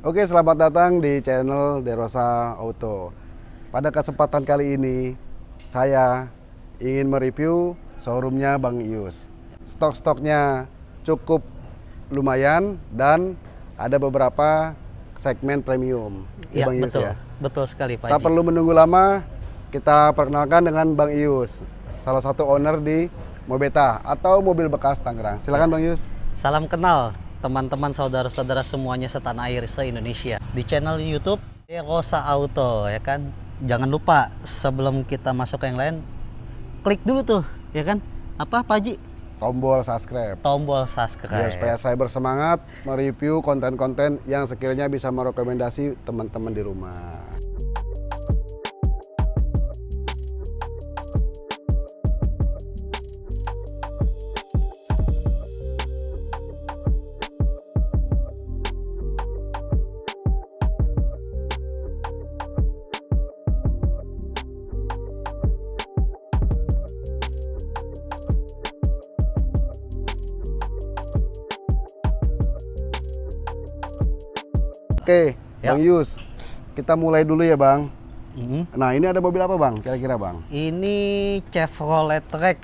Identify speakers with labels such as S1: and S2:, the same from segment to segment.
S1: Oke, selamat datang di channel Derosa Auto. Pada kesempatan kali ini, saya ingin mereview showroomnya Bang Ius. Stok-stoknya cukup lumayan dan ada beberapa segmen premium.
S2: Ya,
S1: Bang Ius
S2: betul.
S1: ya.
S2: Betul sekali Pak
S1: Tak
S2: Haji.
S1: perlu menunggu lama, kita perkenalkan dengan Bang Ius, salah satu owner di Mobeta atau mobil bekas Tangerang. Silakan Bang Ius.
S2: Salam kenal teman-teman saudara-saudara semuanya setanah air se-Indonesia. Di channel YouTube Rosa Auto ya kan. Jangan lupa sebelum kita masuk ke yang lain klik dulu tuh ya kan. Apa Pak Haji?
S1: Tombol subscribe.
S2: Tombol subscribe.
S1: Ya, supaya saya bersemangat mereview konten-konten yang sekiranya bisa merekomendasi teman-teman di rumah. Oke,
S2: Ya.
S1: Bang Yus, kita mulai dulu ya Bang.
S2: Mhm.
S1: Nah ini ada mobil apa Bang? Kira-kira Bang?
S2: Ini Chevrolet Trax.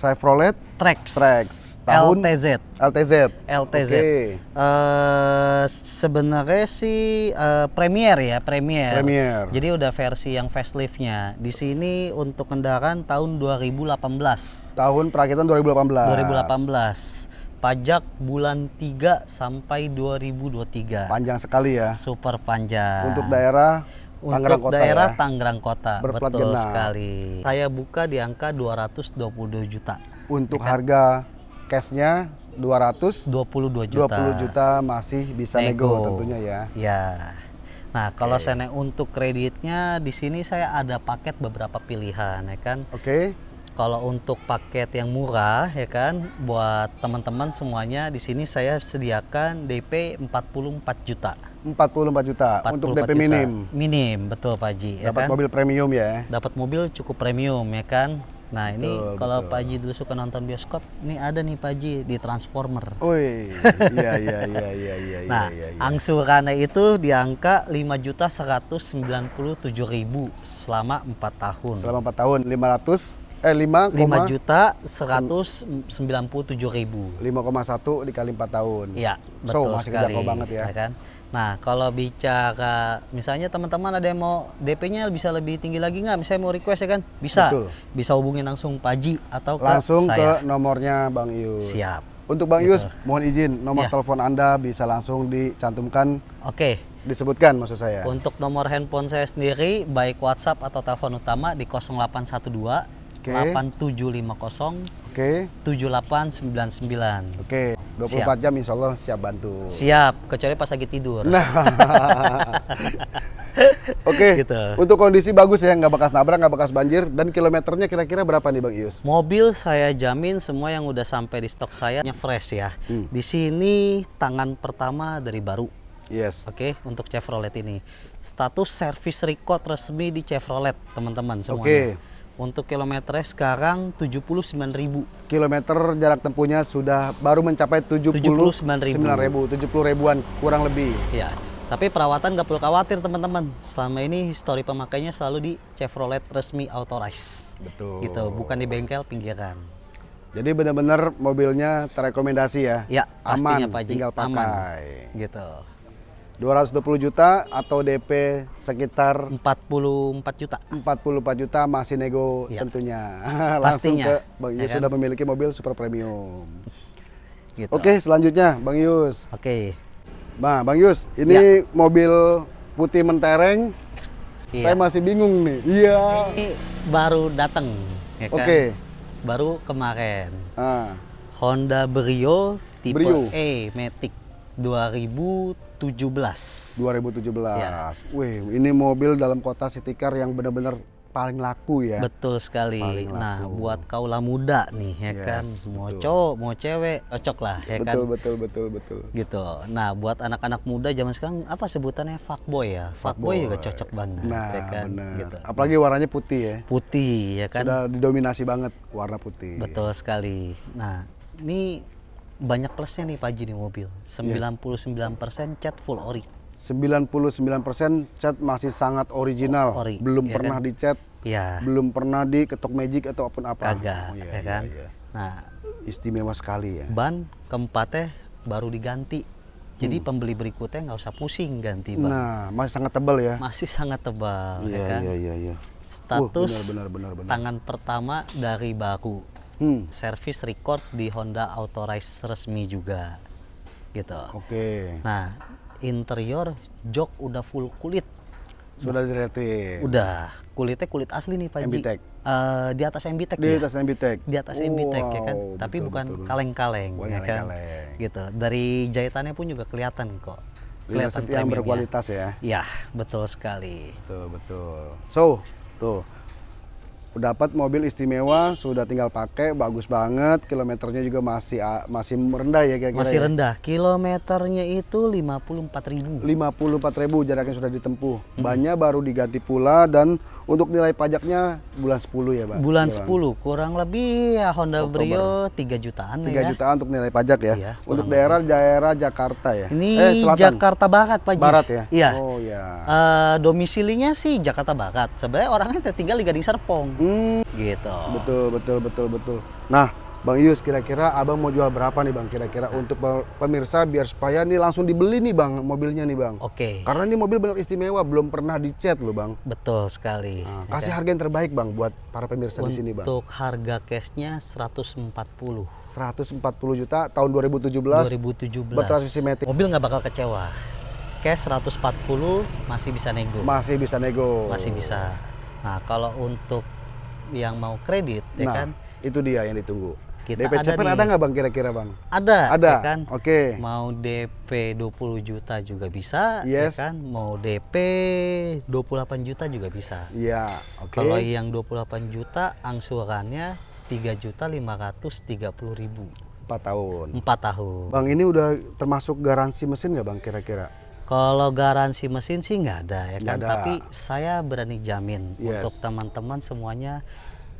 S1: Chevrolet
S2: Trax.
S1: Trax tahun
S2: LTZ.
S1: LTZ.
S2: LTZ.
S1: Oke.
S2: Eh, sebenarnya sih eh, Premier ya, Premier.
S1: Premier.
S2: Jadi udah versi yang faceliftnya. Di sini untuk kendaraan tahun 2018.
S1: Tahun perakitan 2018.
S2: 2018. Pajak bulan 3 sampai 2023.
S1: Panjang sekali ya.
S2: Super panjang.
S1: Untuk daerah Tangerang
S2: Untuk
S1: Kota
S2: daerah
S1: ya.
S2: Tangerang Kota.
S1: Berplat
S2: Betul
S1: genap.
S2: sekali. Saya buka di angka 222 juta.
S1: Untuk harga cashnya 200
S2: 22 juta.
S1: 20 juta masih bisa nego, tentunya ya.
S2: Ya. Nah, kalau saya untuk kreditnya di sini saya ada paket beberapa pilihan ya kan.
S1: Oke.
S2: Kalau untuk paket yang murah ya kan buat teman-teman semuanya di sini saya sediakan DP 44 juta.
S1: 44 juta
S2: 44
S1: untuk DP
S2: juta.
S1: minim.
S2: Minim, betul Pak Haji ya
S1: Dapat
S2: kan.
S1: mobil premium ya.
S2: Dapat mobil cukup premium ya kan. Nah, ini
S1: Betul,
S2: kalau
S1: betul.
S2: Pak Haji dulu suka nonton bioskop, ini ada nih Pak Haji di Transformer.
S1: Wih, iya iya iya iya iya
S2: Nah,
S1: iya. iya.
S2: angsurannya itu di angka 5.197.000 selama 4 tahun.
S1: Selama 4 tahun 500 eh 5,
S2: 5 juta 197.000.
S1: 5,1 dikali 4 tahun.
S2: Iya,
S1: So,
S2: betul
S1: masih
S2: sekali.
S1: banget ya.
S2: kan? Nah, kalau bicara misalnya teman-teman ada yang mau DP-nya bisa lebih tinggi lagi nggak? Misalnya mau request ya kan? Bisa.
S1: Betul.
S2: Bisa hubungin langsung Pak Haji atau ke
S1: Langsung
S2: saya.
S1: ke nomornya Bang Yus.
S2: Siap.
S1: Untuk Bang
S2: Betul.
S1: Yus, mohon izin nomor
S2: Ya.
S1: telepon Anda bisa langsung dicantumkan,
S2: Oke.
S1: disebutkan maksud saya.
S2: Untuk nomor handphone saya sendiri baik WhatsApp atau telepon utama di 0812
S1: Oke.
S2: 8750
S1: Oke.
S2: 7899.
S1: Oke, 24 jam insya Allah siap bantu.
S2: Siap, kecuali pas lagi tidur.
S1: Nah, oke.
S2: Gitu.
S1: Untuk kondisi bagus ya, nggak bekas nabrak, nggak bekas banjir, dan kilometernya kira-kira berapa nih Bang Ius?
S2: Mobil saya jamin semua yang udah sampai di stok saya fresh ya.
S1: Hmm.
S2: Di sini tangan pertama dari baru.
S1: Yes.
S2: Oke, untuk Chevrolet ini. Status service record resmi di Chevrolet, teman-teman semuanya.
S1: Oke.
S2: Untuk kilometernya sekarang 79.000.
S1: Kilometer jarak tempuhnya sudah baru mencapai 79
S2: 79.000.
S1: ribu, 70 ribuan kurang lebih.
S2: Ya, tapi perawatan nggak perlu khawatir teman-teman. Selama ini histori pemakainya selalu di Chevrolet resmi authorized.
S1: Betul.
S2: Gitu, bukan di bengkel pinggiran.
S1: Jadi benar-benar mobilnya terrekomendasi ya.
S2: Ya, pastinya
S1: Aman,
S2: Pak Ji,
S1: tinggal
S2: aman.
S1: pakai.
S2: Gitu.
S1: 220 juta atau DP sekitar
S2: 44 juta.
S1: 44 juta masih nego
S2: Ya.
S1: tentunya. Langsung
S2: Pastinya,
S1: ke Bang
S2: ya
S1: Yus
S2: kan?
S1: sudah memiliki mobil super premium.
S2: Gitu.
S1: Oke, selanjutnya Bang Yus.
S2: Oke.
S1: Nah, Bang Yus, ini mobil putih mentereng.
S2: Iya.
S1: Saya masih bingung nih. Iya.
S2: Ini baru datang, ya kan?
S1: Oke.
S2: Baru kemarin.
S1: Ah,
S2: Honda Brio tipe
S1: Brio.
S2: E Matic 2017.
S1: 2017.
S2: Ya.
S1: Wih, ini mobil dalam kota city car yang benar-benar paling laku ya.
S2: Betul sekali.
S1: Paling
S2: Nah,
S1: laku.
S2: buat kaula muda nih, ya
S1: Yes,
S2: kan, mau
S1: betul.
S2: cowok, mau cewek, cocok lah, ya kan.
S1: betul, betul, betul, betul.
S2: Gitu. Nah, buat anak-anak muda zaman sekarang apa sebutannya fuckboy ya? Fuckboy juga cocok banget,
S1: Nah,
S2: ya kan.
S1: benar.
S2: Gitu.
S1: Apalagi warnanya putih ya.
S2: Putih, ya kan.
S1: Sudah didominasi banget warna putih.
S2: Betul sekali. Nah, ini banyak plusnya nih Pak Haji nih mobil. 99% cat full ori.
S1: 99% cat masih sangat original.
S2: Ori,
S1: belum
S2: ya
S1: pernah
S2: kan?
S1: dicat,
S2: ya
S1: belum pernah diketok magic ataupun apa.
S2: kagak
S1: Oh, iya,
S2: ya
S1: iya,
S2: kan
S1: iya.
S2: nah
S1: Istimewa sekali ya.
S2: ban keempatnya baru diganti jadi
S1: Hmm.
S2: pembeli berikutnya nggak usah pusing ganti ban
S1: Nah, masih sangat tebal ya.
S2: masih sangat tebal
S1: Iya,
S2: ya kan
S1: iya, iya, iya.
S2: status
S1: Wah, benar, benar, benar, benar.
S2: tangan pertama dari baru
S1: Hmm.
S2: service record di Honda Authorize resmi juga gitu
S1: Oke.
S2: nah interior jok udah full kulit
S1: Sudah diretin.
S2: udah kulitnya kulit asli nih Pak Ji. Eh, di atas
S1: Di
S2: ya?
S1: atas MBTEK.
S2: di atas MBTEK ya kan
S1: Wow,
S2: tapi
S1: betul,
S2: bukan
S1: betul.
S2: kaleng-kaleng ya kan
S1: kaleng-kaleng.
S2: gitu dari jahitannya pun juga kelihatan kok kelihatan
S1: yang berkualitas ya.
S2: ya betul sekali
S1: Betul, betul. So, tuh. Dapat mobil istimewa, sudah tinggal pakai, bagus banget. Kilometernya juga masih masih rendah ya kira-kira.
S2: masih
S1: ya?
S2: rendah kilometernya itu 54.000
S1: 54.000 jaraknya sudah ditempuh.
S2: Hmm.
S1: Bannya baru diganti pula dan untuk nilai pajaknya bulan 10 ya, Pak.
S2: bulan
S1: Bang?
S2: 10 kurang lebih ya Honda
S1: Oktober.
S2: Brio 3 jutaan
S1: 3
S2: ya
S1: jutaan untuk nilai pajak ya.
S2: Iya,
S1: untuk
S2: kurang
S1: daerah daerah Jakarta ya.
S2: ini
S1: eh, selatan.
S2: Jakarta Barat Pak.
S1: Barat ya.
S2: iya
S1: Oh ya.
S2: Eh, domisilinya sih Jakarta Barat sebenarnya orangnya tinggal di Gading Serpong
S1: Hmm,
S2: gitu
S1: betul betul betul betul. Nah, Bang Ius kira-kira Abang mau jual berapa nih Bang kira-kira untuk pe- pemirsa biar supaya nih langsung dibeli nih Bang mobilnya nih Bang.
S2: oke
S1: Karena ini mobil benar istimewa, belum pernah dicat loh Bang.
S2: betul sekali
S1: Nah, kasih
S2: kan?
S1: harga yang terbaik Bang buat para pemirsa di sini Bang.
S2: Untuk harga cashnya 140
S1: 140 juta tahun 2017.
S2: 2017.
S1: Bertransmisi matic.
S2: Mobil nggak bakal kecewa. Cash 140 masih bisa nego.
S1: Masih bisa nego.
S2: Masih bisa. Nah, kalau untuk yang mau kredit ya
S1: Nah,
S2: kan
S1: itu dia yang ditunggu.
S2: Kita
S1: DP
S2: ada
S1: cepat
S2: nih.
S1: ada nggak Bang kira-kira Bang?
S2: ada
S1: Ada.
S2: ya kan?
S1: Oke.
S2: Mau DP 20 juta juga bisa
S1: Yes.
S2: ya kan? Mau DP 28 juta juga bisa.
S1: Iya, oke.
S2: Kalau yang 28 juta angsurannya 3 juta 530 ribu
S1: 4 tahun.
S2: 4 tahun.
S1: Bang, ini udah termasuk garansi mesin nggak Bang kira-kira?
S2: Kalau garansi mesin sih nggak ada ya kan,
S1: ada.
S2: tapi saya berani jamin
S1: Yes.
S2: untuk teman-teman semuanya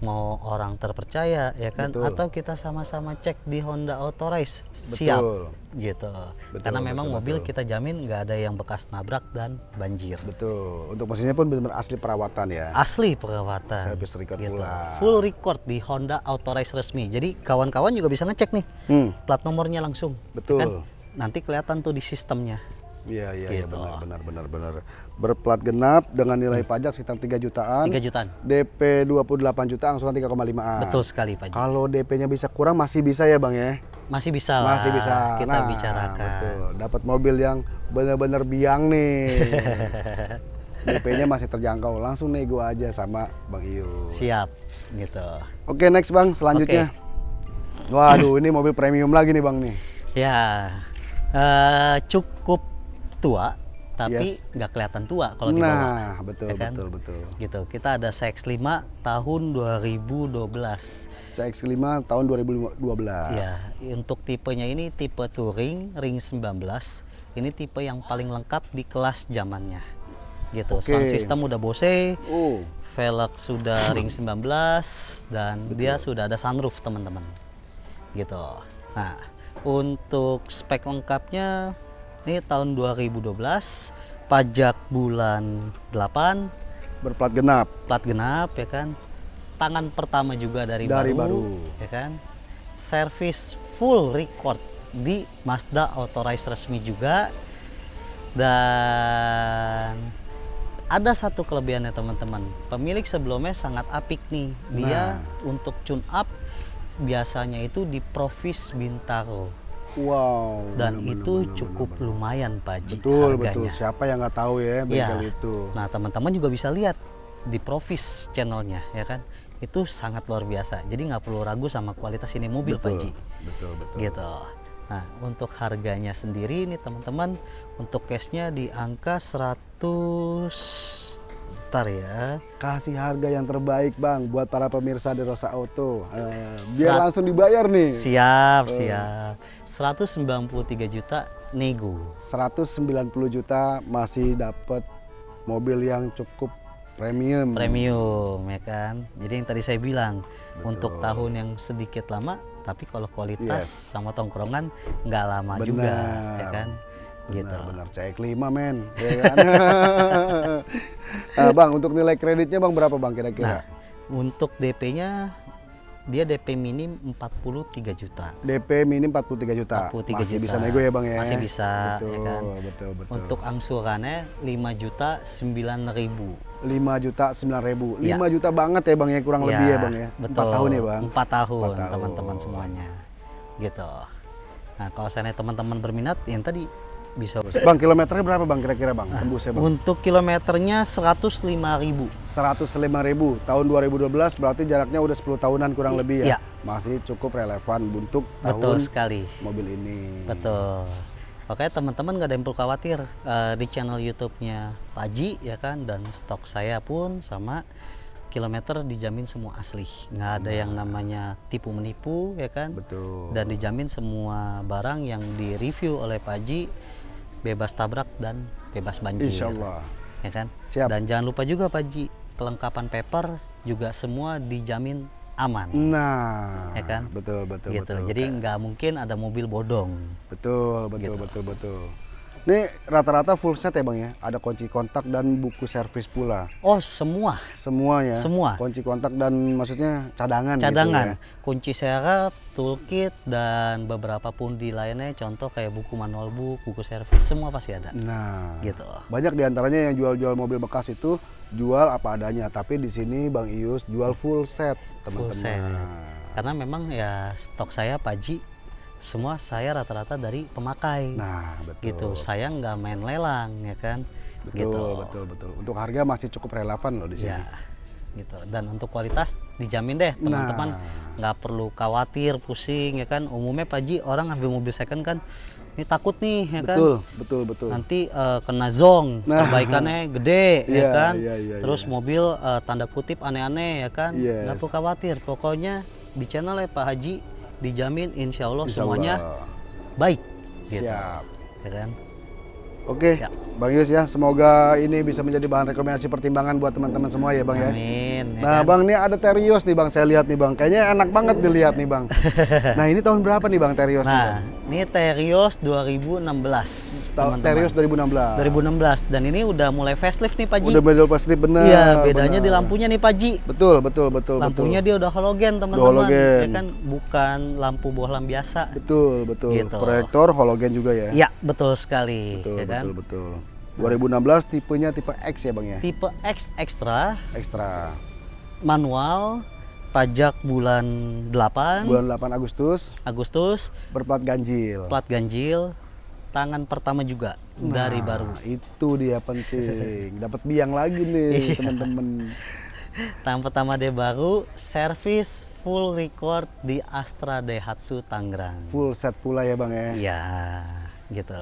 S2: mau orang terpercaya ya kan,
S1: Betul.
S2: atau kita sama-sama cek di Honda Authorize siap
S1: Betul.
S2: gitu.
S1: Betul,
S2: Karena memang
S1: betul,
S2: mobil
S1: betul.
S2: kita jamin nggak ada yang bekas nabrak dan banjir.
S1: Betul. Untuk mesinnya pun benar-benar asli perawatan ya.
S2: Asli perawatan.
S1: Service record
S2: gitu.
S1: pula.
S2: Full record di Honda Authorize resmi. Jadi kawan-kawan juga bisa ngecek nih
S1: Hmm,
S2: plat nomornya langsung.
S1: betul.
S2: Kan? Nanti kelihatan tuh di sistemnya.
S1: Iya, iya, iya
S2: Gitu.
S1: benar, benar, benar, benar. Berplat genap dengan nilai pajak sekitar 3 jutaan.
S2: 3 jutaan.
S1: DP 28 juta, angsuran 3,5an.
S2: Betul sekali Pak.
S1: Kalau DP-nya bisa kurang masih bisa ya, Bang ya?
S2: Masih bisa lah.
S1: Masih bisa.
S2: Kita
S1: Nah,
S2: bicarakan.
S1: Betul. Dapat mobil yang benar-benar biang nih. DP-nya masih terjangkau. Langsung nego aja sama Bang Iu.
S2: Siap gitu.
S1: Oke, next Bang, selanjutnya. Waduh, ini mobil premium lagi nih Bang nih.
S2: Ya eh, cukup tua tapi
S1: Yes.
S2: nggak kelihatan tua kalau dibawa.
S1: Nah, betul,
S2: Ya kan?
S1: betul, betul.
S2: Gitu. Kita ada CX-5 tahun 2012.
S1: CX-5 tahun 2012.
S2: Ya, untuk tipenya ini tipe touring ring 19. Ini tipe yang paling lengkap di kelas zamannya. Gitu.
S1: Oke.
S2: Sound system udah Bose,
S1: Oh,
S2: velg sudah ring 19 dan dia sudah ada sunroof teman-teman gitu nah untuk spek lengkapnya ini tahun 2012 pajak bulan 8
S1: berplat genap.
S2: plat genap ya kan? Tangan pertama juga dari,
S1: Dari
S2: baru,
S1: baru.
S2: ya kan? Service full record di Mazda Authorized resmi juga. Dan ada satu kelebihannya teman-teman. Pemilik sebelumnya sangat apik nih. Dia
S1: Nah.
S2: untuk tune up biasanya itu di Provis Bintaro
S1: Wow.
S2: dan
S1: benar,
S2: itu
S1: benar,
S2: cukup
S1: benar.
S2: lumayan Pak Ji
S1: Betul,
S2: harganya.
S1: betul. Siapa yang nggak tahu ya bengkel
S2: Iya.
S1: itu?
S2: Nah, teman-teman juga bisa lihat di Provis channelnya, ya kan? Itu sangat luar biasa. Jadi nggak perlu ragu sama kualitas ini mobil, Pak Ji.
S1: Betul, betul.
S2: Gitu. Nah, untuk harganya sendiri ini teman-teman, untuk cashnya di angka 100 Bentar ya.
S1: Kasih harga yang terbaik, Bang, buat para pemirsa di Rosa Auto. Eh, biar
S2: Serat-
S1: langsung dibayar nih.
S2: Siap,
S1: Oh.
S2: siap. 193 juta nego.
S1: 190 juta masih dapat mobil yang cukup premium.
S2: Premium, ya kan? Jadi yang tadi saya bilang,
S1: Betul.
S2: untuk tahun yang sedikit lama, tapi kalau kualitas
S1: Yes.
S2: sama tongkrongan nggak lama juga, ya
S1: Benar.
S2: kan? gitu.
S1: Benar, benar. CX5 men. Ya kan? Nah, bang, untuk nilai kreditnya bang berapa bang
S2: Nah,
S1: kira-kira?
S2: untuk DP-nya dia DP minim 43 juta.
S1: DP minim 43 juta.
S2: 43
S1: Masih
S2: juta.
S1: bisa nego ya bang ya?
S2: Masih bisa,
S1: Betul,
S2: ya kan?
S1: betul, betul.
S2: Untuk angsurannya 5 juta 9 ribu.
S1: 5 juta 9 ribu. 5
S2: Ya.
S1: juta banget ya bang ya kurang lebih ya bang ya?
S2: Betul.
S1: 4 tahun ya bang?
S2: 4 tahun
S1: Empat tahun.
S2: teman-teman semuanya. Gitu. Nah, kalau saya teman-teman berminat yang tadi bisa
S1: Bang kilometernya berapa bang kira-kira bang? Tembusnya bang?
S2: Untuk kilometernya 105 ribu.
S1: 105 ribu. Tahun 2012 berarti jaraknya udah 10 tahunan kurang lebih ya?
S2: Iya.
S1: Masih cukup relevan untuk
S2: Betul
S1: tahun
S2: sekali.
S1: mobil ini.
S2: Betul. Oke teman-teman nggak ada yang perlu khawatir eh, di channel YouTube-nya Pak Haji ya kan dan stok saya pun sama kilometer dijamin semua asli nggak ada yang namanya tipu menipu ya kan
S1: Betul.
S2: dan dijamin semua barang yang direview oleh Pak Haji bebas tabrak dan bebas banjir
S1: Insya Allah.
S2: ya kan
S1: Siap.
S2: dan jangan lupa juga Pak Haji kelengkapan paper juga semua dijamin aman
S1: Nah,
S2: Ya kan?
S1: betul betul
S2: gitu
S1: betul.
S2: jadi nggak mungkin ada mobil bodong
S1: betul betul
S2: Gitu.
S1: betul betul. Ini rata-rata full set ya bang ya. Ada kunci kontak dan buku servis pula.
S2: oh semua
S1: Semuanya.
S2: Semua.
S1: Kunci kontak dan maksudnya cadangan. gitu
S2: cadangan,
S1: ya.
S2: kunci serep, toolkit dan beberapa pundi lainnya contoh kayak buku manual book, buku servis semua pasti ada.
S1: Nah,
S2: Gitu.
S1: banyak di antaranya yang jual-jual mobil bekas itu jual apa adanya. Tapi di sini bang Ius jual full set
S2: Full
S1: teman-teman.
S2: set. Karena memang ya stok saya Paji semua saya rata-rata dari pemakai.
S1: Nah, betul.
S2: gitu. Saya nggak main lelang ya kan.
S1: Betul,
S2: gitu.
S1: betul, betul. Untuk harga masih cukup relevan loh di sini.
S2: Ya. Gitu. Dan untuk kualitas dijamin deh teman-teman
S1: Nah.
S2: nggak perlu khawatir pusing ya kan. Umumnya Paji orang ngambil mobil second kan ini takut nih ya kan.
S1: Betul, betul, betul.
S2: nanti eh, kena zong
S1: Nah.
S2: perbaikannya gede ya
S1: Iya,
S2: kan
S1: iya, iya,
S2: terus
S1: iya.
S2: mobil eh, tanda kutip aneh-aneh ya kan
S1: Yes.
S2: nggak perlu khawatir pokoknya di channel ya Pak Haji dijamin insya Allah
S1: Insya
S2: semuanya
S1: Allah.
S2: baik gitu
S1: Siap.
S2: ya kan
S1: Oke,
S2: Ya.
S1: Bang Yus ya, semoga ini bisa menjadi bahan rekomendasi pertimbangan buat teman-teman semua ya Bang ya.
S2: amin ya
S1: Nah
S2: kan?
S1: Bang, ini ada Terios nih Bang, saya lihat nih Bang. Kayaknya enak banget dilihat nih Bang. nah ini tahun berapa nih Bang Terios?
S2: nah ini Terios 2016 teman-teman.
S1: Terios 2016.
S2: 2016 dan ini udah mulai facelift nih Pak Ji
S1: Udah middle plastik bener.
S2: iya bedanya
S1: bener.
S2: di lampunya nih Pak Ji
S1: Betul, betul, betul,
S2: lampunya
S1: betul.
S2: dia udah halogen teman-teman
S1: halogen.
S2: ya kan bukan lampu bohlam biasa
S1: Betul, betul.
S2: Gitu.
S1: Proyektor halogen juga ya.
S2: Ya, betul sekali.
S1: Betul,
S2: ya kan?
S1: betul, betul. 2016 tipenya tipe X ya Bang ya?
S2: Tipe X Extra,
S1: Ekstra.
S2: manual, pajak bulan 8
S1: Bulan 8 Agustus
S2: Agustus,
S1: berplat ganjil.
S2: plat ganjil, tangan pertama juga dari
S1: Nah,
S2: baru.
S1: Itu dia penting. Dapat biang lagi
S2: Iya.
S1: nih teman-teman.
S2: Tangan pertama dia baru, servis full record di Astra Daihatsu Tangerang.
S1: Full set pula ya Bang ya.
S2: Iya, gitu.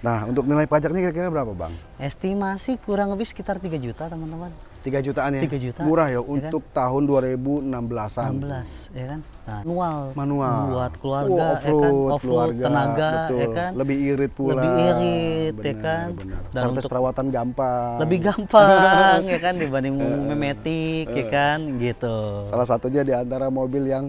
S1: Nah, untuk nilai pajaknya kira-kira berapa Bang?
S2: Estimasi kurang lebih sekitar 3 juta, teman-teman.
S1: 3 jutaan ya?
S2: 3 juta.
S1: Murah ya
S2: Ya kan?
S1: untuk tahun 2016-an.
S2: 16 ya kan nah, manual
S1: Manual.
S2: buat keluarga
S1: Wah,
S2: ya kan
S1: off-road,
S2: off-road
S1: keluarga,
S2: tenaga
S1: betul.
S2: ya kan
S1: Lebih irit pula.
S2: Lebih irit, ya
S1: Benar,
S2: kan?
S1: benar.
S2: Dan
S1: Service
S2: untuk-
S1: perawatan gampang.
S2: lebih gampang ya kan dibanding memetik ya kan gitu
S1: Salah satunya di antara mobil yang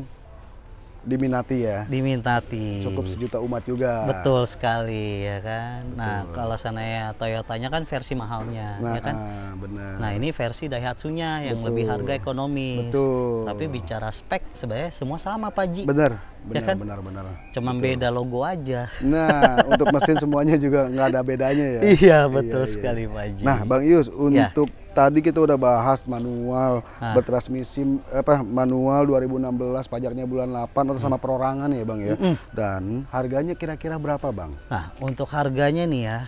S1: diminati ya.
S2: diminati
S1: Cukup sejuta umat juga.
S2: betul sekali ya kan nah kalau sananya Toyotanya kan versi mahalnya
S1: Nah,
S2: ya kan
S1: ah, benar.
S2: Nah ini versi Daihatsu-nya yang lebih
S1: Betul.
S2: harga ekonomis.
S1: Betul.
S2: Tapi bicara spek sebenarnya semua sama Pak Ji.
S1: benar, benar,
S2: kan?
S1: benar, benar.
S2: Cuma beda logo aja.
S1: Nah, untuk mesin semuanya juga nggak ada bedanya ya.
S2: Iya betul
S1: iya.
S2: sekali Pak Ji.
S1: Nah, Bang Ius,
S2: Ya.
S1: Tadi kita udah bahas manual
S2: Nah.
S1: bertransmisi apa manual 2016 pajaknya bulan 8 atau sama perorangan ya, Bang ya. Dan harganya kira-kira berapa, Bang?
S2: Nah untuk harganya nih ya,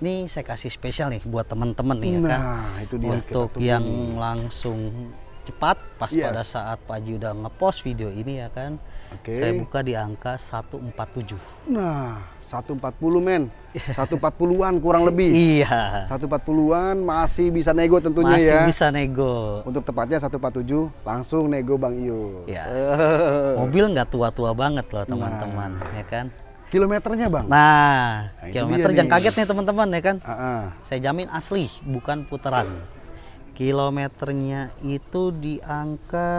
S2: ini saya kasih spesial nih buat teman-teman nih ya kan.
S1: Nah, itu dia
S2: Untuk yang langsung cepat pas
S1: Yes.
S2: pada saat Pak Ji udah ngepost video ini ya kan.
S1: Oke.
S2: Saya buka di angka 147.
S1: Nah, 140 men. 140-an kurang lebih.
S2: Iya.
S1: 140-an masih bisa nego tentunya
S2: Masih
S1: ya.
S2: bisa nego.
S1: Untuk tepatnya 147 langsung nego Bang Ius.
S2: Ya. Mobil nggak tua-tua banget loh teman-teman, ya kan?
S1: Kilometernya, Bang?
S2: Nah,
S1: Nah,
S2: kilometer jangan kaget nih teman-teman ya kan?
S1: Ah, ah.
S2: Saya jamin asli, bukan putaran. Kilometernya itu di angka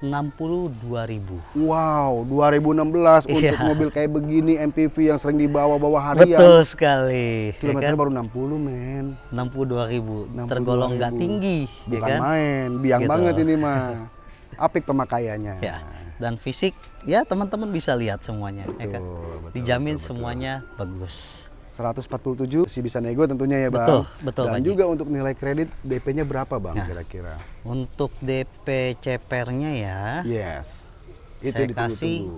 S2: 62.000.
S1: Wow, 2016 untuk
S2: Iya.
S1: mobil kayak begini MPV yang sering dibawa-bawa harian.
S2: Betul sekali. ya
S1: Kilometernya
S2: kan?
S1: baru 60 men.
S2: 62.000.
S1: 62.000.
S2: Tergolong nggak tinggi, ya
S1: Bukan
S2: kan?
S1: main, biang
S2: Gitu.
S1: banget ini mah. Apik pemakaiannya.
S2: Ya. Dan fisik ya teman-teman bisa lihat semuanya, ya kan?
S1: Betul, betul,
S2: Dijamin
S1: betul, betul.
S2: semuanya bagus.
S1: 147 sih bisa nego tentunya ya bang.
S2: Betul, betul,
S1: Dan
S2: Haji.
S1: juga untuk nilai kredit DP-nya berapa bang
S2: Nah.
S1: kira-kira?
S2: Untuk DP CPR-nya ya,
S1: Yes. Itu
S2: saya kasih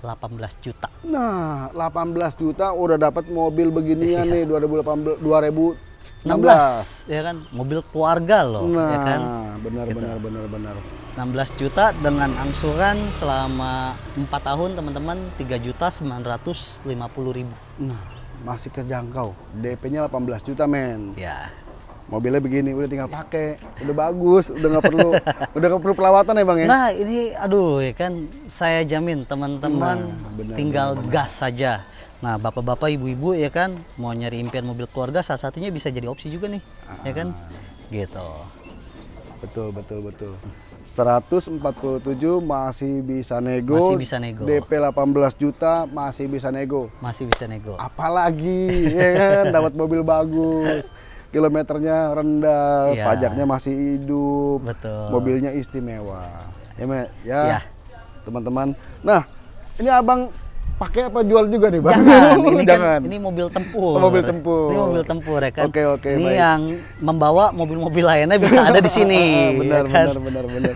S2: 18 juta.
S1: Nah, 18 juta udah dapat mobil beginian
S2: Iya.
S1: nih 2018 2016.
S2: 16 ya kan mobil keluarga loh
S1: Nah,
S2: ya kan
S1: benar
S2: Gitu.
S1: benar benar benar.
S2: 16 juta dengan angsuran selama 4 tahun teman-teman 3 juta 950 ribu
S1: Nah, masih terjangkau. DP-nya 18 juta men.
S2: ya
S1: Mobilnya begini udah tinggal pakai, udah bagus, udah nggak perlu udah nggak perlu perawatan ya bang ya.
S2: nah ini aduh ya kan saya jamin teman-teman
S1: Nah,
S2: tinggal gas saja nah bapak-bapak ibu-ibu ya kan mau nyari impian mobil keluarga salah satunya bisa jadi opsi juga nih ya kan gitu
S1: Betul betul betul. 147 masih bisa nego.
S2: Masih bisa nego.
S1: DP 18 juta masih bisa nego.
S2: masih bisa nego
S1: Apalagi ya kan dapat mobil bagus. Kilometernya rendah,
S2: Iya.
S1: pajaknya masih hidup.
S2: betul
S1: Mobilnya istimewa. Ya, ya.
S2: Ya.
S1: Teman-teman. Nah, ini Abang pakai apa jual juga nih, Bang?
S2: Jangan, ini
S1: Jangan.
S2: kan ini mobil tempur.
S1: Oh, mobil tempur.
S2: Ini mobil tempur ya kan.
S1: Oke, oke,
S2: Ini
S1: baik.
S2: yang membawa mobil-mobil lainnya bisa ada di sini.
S1: benar,
S2: ya kan?
S1: benar, benar, benar.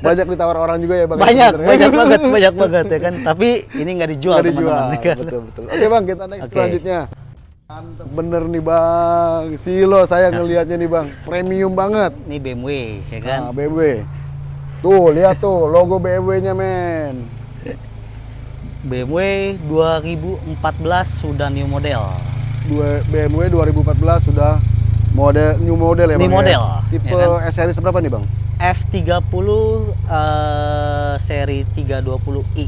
S1: Banyak ditawar orang juga ya, Bang.
S2: Banyak,
S1: sebenarnya.
S2: banyak banget, banyak banget ya kan. Tapi ini nggak dijual
S1: Nggak dijual.
S2: teman-teman. ya kan?
S1: Betul, betul. Oke, Bang, kita next
S2: Oke.
S1: selanjutnya. Mantep bener nih, Bang. Silo saya ngelihatnya nih, Bang. Premium banget.
S2: Ini BMW ya kan.
S1: Nah, BMW. Tuh, lihat tuh logo BMW-nya, men.
S2: BMW 2014 sudah new model.
S1: Dua BMW 2014 sudah model new model ya,
S2: New
S1: Bang. ya?
S2: model,
S1: Tipe
S2: ya
S1: S series berapa nih, Bang?
S2: F30 eh, seri 320i.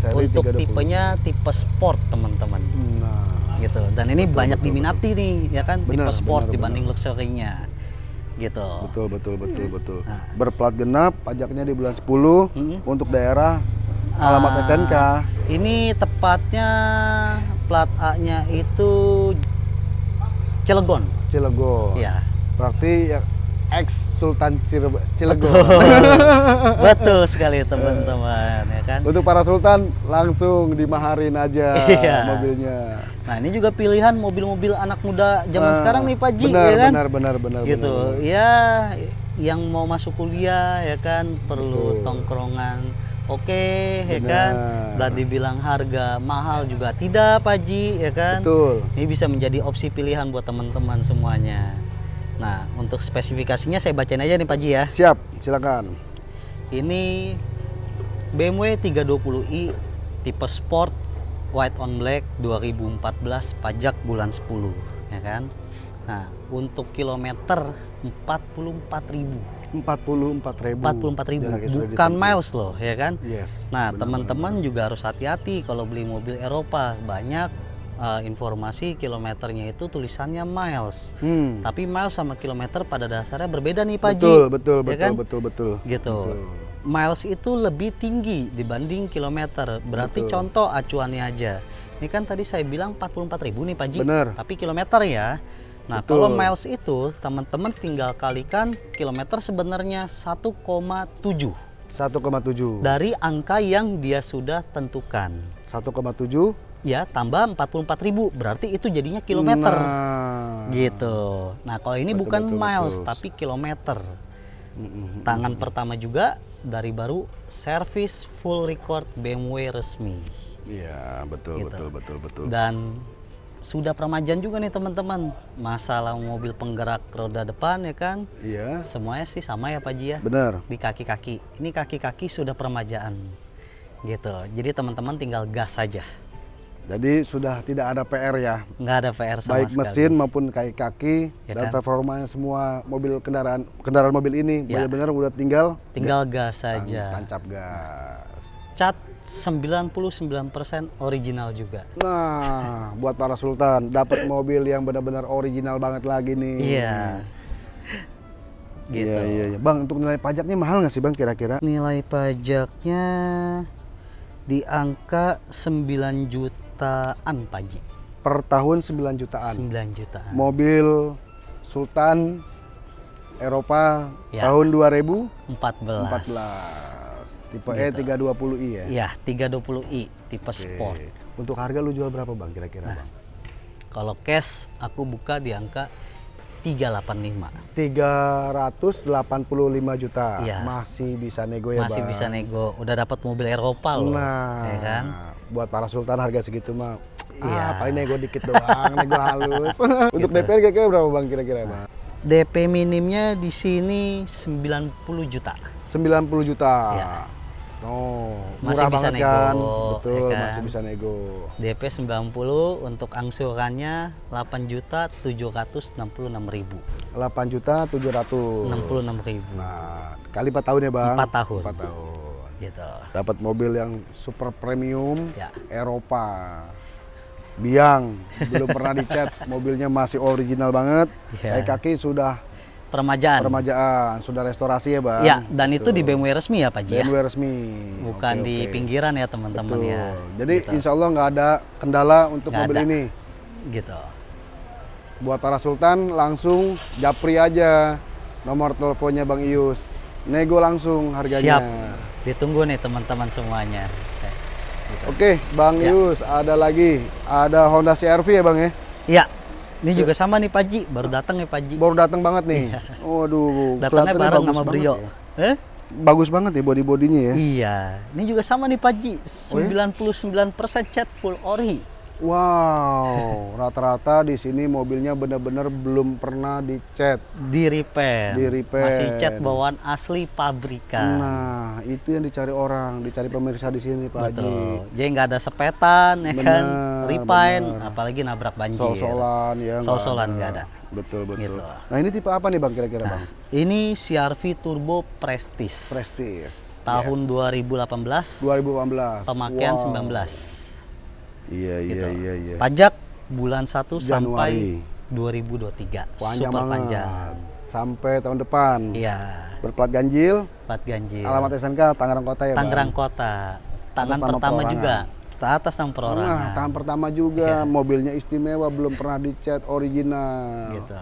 S1: Seri
S2: Untuk
S1: 320.
S2: tipenya tipe sport, teman-teman.
S1: Nah,
S2: gitu dan ini
S1: Betul,
S2: banyak
S1: betul,
S2: diminati nih ya kan
S1: Benar,
S2: tipe sport
S1: benar,
S2: dibanding luxury-nya gitu
S1: betul betul betul betul.
S2: Nah.
S1: Berplat genap, pajaknya di bulan 10
S2: Mm-mm.
S1: untuk daerah alamat
S2: Ah,
S1: SNK.
S2: ini tepatnya plat A-nya itu Cilegon
S1: Cilegon.
S2: ya
S1: Berarti ya ex Sultan Cilegon.
S2: betul sekali teman-teman ya kan
S1: Untuk para sultan langsung dimaharin aja
S2: Iya.
S1: mobilnya.
S2: nah ini juga pilihan mobil-mobil anak muda zaman
S1: Ah,
S2: sekarang nih Pak Ji
S1: benar,
S2: ya kan
S1: Benar benar benar
S2: gitu
S1: benar.
S2: ya yang mau masuk kuliah ya kan perlu
S1: Betul.
S2: tongkrongan oke ya
S1: Benar.
S2: kan dan dibilang harga mahal juga tidak Pak Ji ya kan
S1: Betul.
S2: ini bisa menjadi opsi pilihan buat teman-teman semuanya nah untuk spesifikasinya saya bacain aja nih Pak Ji ya
S1: Siap, silakan.
S2: ini BMW 320i tipe sport white on black 2014 pajak bulan 10 ya kan nah untuk kilometer 44.000
S1: 44 ribu.
S2: 44.000 bukan miles loh ya kan
S1: Yes.
S2: nah teman-teman juga harus hati-hati kalau beli mobil Eropa banyak eh, informasi kilometernya itu tulisannya miles
S1: Hmm.
S2: tapi miles sama kilometer pada dasarnya berbeda nih Pak Ji
S1: Betul, betul,
S2: Ya
S1: betul,
S2: kan?
S1: betul, betul.
S2: gitu
S1: Betul.
S2: miles itu lebih tinggi dibanding kilometer. Berarti
S1: Betul.
S2: contoh acuannya aja. Ini kan tadi saya bilang 44.000 nih Pak Ji.
S1: Bener.
S2: Tapi kilometer ya. Nah,
S1: Betul.
S2: kalau miles itu teman-teman tinggal kalikan kilometer sebenarnya 1,7
S1: 1,7.
S2: dari angka yang dia sudah tentukan.
S1: 1,7
S2: Ya, tambah 44.000 berarti itu jadinya kilometer.
S1: Nah.
S2: Gitu. Nah, kalau ini
S1: Betul,
S2: bukan
S1: betul,
S2: miles
S1: betul.
S2: tapi kilometer.
S1: Mm-mm.
S2: Tangan pertama juga dari baru service full record BMW resmi
S1: Iya, betul,
S2: Gitu.
S1: betul, betul, betul.
S2: dan sudah permajaan juga nih teman-teman masalah mobil penggerak roda depan ya kan
S1: Iya,
S2: semuanya sih sama ya Pak Ji ya
S1: benar.
S2: di kaki-kaki ini kaki-kaki sudah permajaan gitu jadi teman-teman tinggal gas saja
S1: Jadi sudah tidak ada PR ya,
S2: nggak ada PR sama
S1: baik
S2: sekali.
S1: mesin maupun kaki-kaki
S2: Ya
S1: dan
S2: kan?
S1: performanya semua mobil kendaraan kendaraan mobil ini
S2: Ya.
S1: benar-benar udah tinggal
S2: tinggal gas saja
S1: tancap gas.
S2: cat 99% original juga
S1: Nah, buat para sultan dapat mobil yang benar-benar original banget lagi nih.
S2: iya gitu.
S1: Iya, iya, iya. Bang, untuk nilai pajaknya mahal nggak sih bang kira-kira?
S2: Nilai pajaknya di angka 9 jutaan Ji.
S1: Per tahun 9 jutaan.
S2: 9 jutaan.
S1: Mobil Sultan Eropa
S2: Ya.
S1: tahun 2014.
S2: 14.
S1: Tipe E E320i ya?
S2: Iya, 320i tipe sport.
S1: Oke. Untuk harga lu jual berapa bang kira-kira
S2: Nah.
S1: bang?
S2: Kalau cash aku buka di angka 385.
S1: 385 juta.
S2: Iya.
S1: Masih bisa nego ya
S2: Masih
S1: bang?
S2: bisa nego. Udah dapat mobil Eropa loh.
S1: Nah,
S2: Ya kan?
S1: buat para sultan harga segitu mah
S2: Iya.
S1: ah, paling nego dikit doang, nego halus. Untuk
S2: Gitu.
S1: DP kira-kira berapa bang kira-kira bang?
S2: DP minimnya di sini 90 juta.
S1: 90 juta.
S2: Iya.
S1: Oh,
S2: Masih
S1: murah
S2: bisa
S1: banget kan?
S2: nego,
S1: Betul,
S2: ya kan?
S1: masih bisa nego.
S2: DP 90 untuk angsurannya 8 juta 766 ribu.
S1: 8 juta 700.
S2: 66 ribu.
S1: Nah, kali 4 tahun ya, Bang?
S2: Empat tahun.
S1: 4 tahun.
S2: Gitu.
S1: Dapat mobil yang super premium
S2: Ya.
S1: Eropa. Biang, belum pernah dicat, mobilnya masih original banget.
S2: Ya.
S1: Kaki-kaki sudah
S2: Permajaan.
S1: permajaan, sudah restorasi ya, Bang?
S2: Ya, dan itu di BMW resmi ya Pak Ji ya?
S1: BMW resmi.
S2: Bukan
S1: Oke,
S2: di pinggiran ya teman-teman ya.
S1: Jadi
S2: Gitu.
S1: insya Allah nggak ada kendala untuk
S2: Nggak
S1: mobil
S2: ada.
S1: ini.
S2: gitu.
S1: Buat para sultan langsung japri aja nomor teleponnya Bang Ius. Nego langsung harganya.
S2: Siap. Ditunggu nih teman-teman semuanya. Oke. Gitu.
S1: Oke, Bang
S2: Ya.
S1: Ius, ada lagi. Ada Honda CR-V ya, Bang ya?
S2: Iya. Ini juga sama nih Pak Ji, baru datang nih Pak Ji.
S1: Baru datang banget nih. Waduh,
S2: Iya. Datangnya
S1: kelihatannya
S2: bareng sama Brio.
S1: ya.
S2: Eh?
S1: Bagus banget ya body-bodinya ya.
S2: Iya. Ini juga sama nih Pak Ji,
S1: Oh ya?
S2: 99% cat full ori.
S1: Wow, rata-rata di sini mobilnya benar-benar belum pernah dicat.
S2: Di repair.
S1: Di repair.
S2: Masih cat bawaan asli pabrikan.
S1: Nah, itu yang dicari orang, dicari pemirsa di sini, Pak Haji.
S2: Betul. Jadi nggak ada sepetan, ya kan?
S1: Benar,
S2: Refine,
S1: benar.
S2: apalagi nabrak banjir.
S1: Sol-solan ya. nggak
S2: Sol-solan nggak ada.
S1: Betul, betul.
S2: Gitu.
S1: Nah, ini tipe apa nih, Bang kira-kira, Bang?
S2: Ini CRV Turbo Prestige.
S1: Prestige.
S2: Tahun
S1: Yes.
S2: 2018.
S1: 2018.
S2: Pemakaian
S1: Wow.
S2: 19.
S1: Iya, iya,
S2: Gitu.
S1: iya, iya.
S2: Pajak bulan 1
S1: Januari.
S2: sampai 2023.
S1: Panjang
S2: Super
S1: banget.
S2: panjang.
S1: Sampai tahun depan.
S2: Iya.
S1: Berplat ganjil,
S2: Plat ganjil.
S1: alamat SNK Tangerang Kota ya, Bang?
S2: Tangerang Kota. Tangan
S1: nama
S2: pertama
S1: perorangan.
S2: juga. Ta- Atas nama perorangan.
S1: Nah, tahun pertama juga
S2: Iya.
S1: mobilnya istimewa, belum pernah dicat original.
S2: Gitu.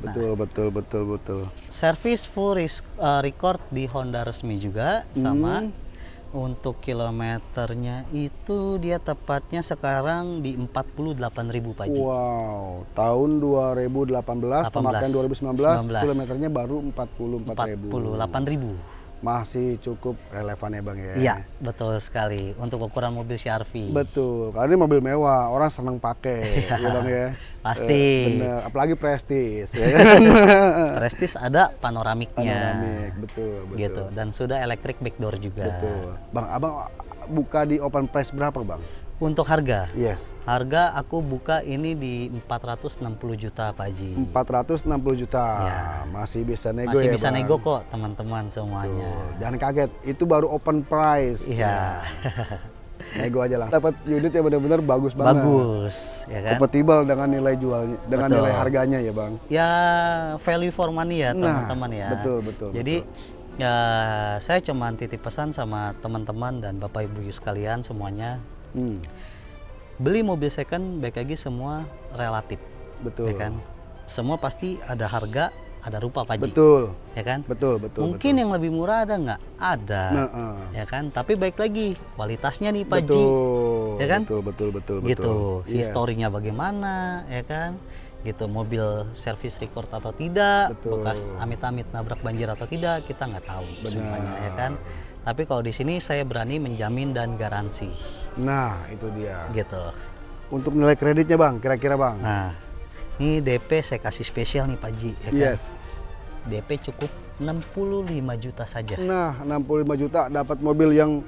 S1: Betul, betul, betul, betul.
S2: Service full ris- uh, record di Honda resmi juga sama. Untuk kilometernya itu dia tepatnya sekarang di 48.000 Pak Ji.
S1: Wow, tahun 2018, pemakaian 2019,
S2: 19.
S1: kilometernya baru 44.000.
S2: 48.000.
S1: Masih cukup relevan ya Bang ya?
S2: Iya, betul sekali. Untuk ukuran mobil CRV.
S1: Betul, karena ini mobil mewah, orang seneng pakai, ya Bang ya?
S2: Pasti.
S1: Eh, bener, apalagi prestis, ya kan?
S2: Prestige ada panoramiknya.
S1: Panoramik, betul, betul.
S2: Gitu. Dan sudah electric backdoor juga.
S1: Betul. Bang, abang buka di open price berapa Bang?
S2: Untuk harga,
S1: Yes,
S2: harga aku buka ini di 460 juta Pak Ji.
S1: 460 juta.
S2: Ya.
S1: Masih bisa nego
S2: Masih
S1: ya
S2: bisa
S1: Bang?
S2: nego kok teman-teman semuanya.
S1: Tuh, Jangan kaget, itu baru open price.
S2: Iya,
S1: Nego aja lah. Dapat unit yang benar-benar bagus banget.
S2: bagus, ya kan?
S1: Kompatibel dengan nilai jualnya, dengan
S2: Betul.
S1: nilai harganya ya bang.
S2: Ya value for money ya
S1: Nah,
S2: teman-teman ya.
S1: betul, betul,
S2: Jadi ya saya cuma titip pesan sama teman-teman dan bapak ibu sekalian semuanya
S1: Hmm,
S2: beli mobil second baik lagi semua relatif,
S1: betul.
S2: ya kan? Semua pasti ada harga, ada rupa Pak Ji,
S1: Betul,
S2: ya kan?
S1: betul, betul.
S2: Mungkin yang lebih murah ada nggak? Ada,
S1: Nah, eh.
S2: ya kan? Tapi baik lagi kualitasnya nih Pak Ji,
S1: betul,
S2: ya kan?
S1: Betul, betul, betul,
S2: gitu.
S1: betul. Yes.
S2: Historinya bagaimana, ya kan? Gitu, mobil service record atau tidak,
S1: Betul.
S2: bekas amit-amit nabrak banjir atau tidak, kita nggak tahu
S1: Benar.
S2: semuanya, ya kan? Tapi kalau di sini saya berani menjamin dan garansi,
S1: Nah, itu dia.
S2: gitu.
S1: Untuk nilai kreditnya bang, kira-kira bang?
S2: Nah, ini DP saya kasih spesial nih Pak Ji, ya kan?
S1: yes.
S2: DP cukup 65 juta saja.
S1: Nah, 65 juta dapat mobil yang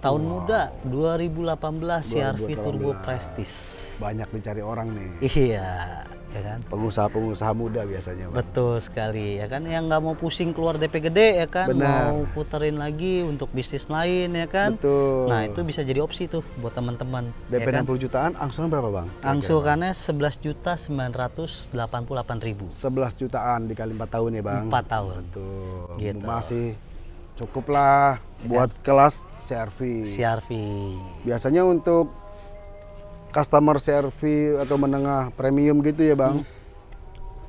S2: Tahun muda 2018 CRV
S1: 2018.
S2: Turbo Prestige.
S1: banyak dicari orang nih.
S2: Iya, ya kan
S1: Pengusaha-pengusaha muda biasanya, Bang.
S2: betul sekali ya kan yang nggak mau pusing keluar DP gede ya kan
S1: Benar.
S2: mau puterin lagi untuk bisnis lain ya kan
S1: Betul.
S2: nah itu bisa jadi opsi tuh buat teman-teman
S1: DP
S2: ya kan?
S1: 60 jutaan, angsuran berapa, Bang?
S2: Angsurannya 11 juta 988 ribu
S1: Bang? 11 jutaan dikali 4 tahun ya, Bang.
S2: 4 tahun
S1: Betul.
S2: Gitu.
S1: Masih cukup lah buat kelas CRV.
S2: CRV
S1: Biasanya untuk customer CRV atau menengah premium gitu ya, Bang.
S2: Hmm.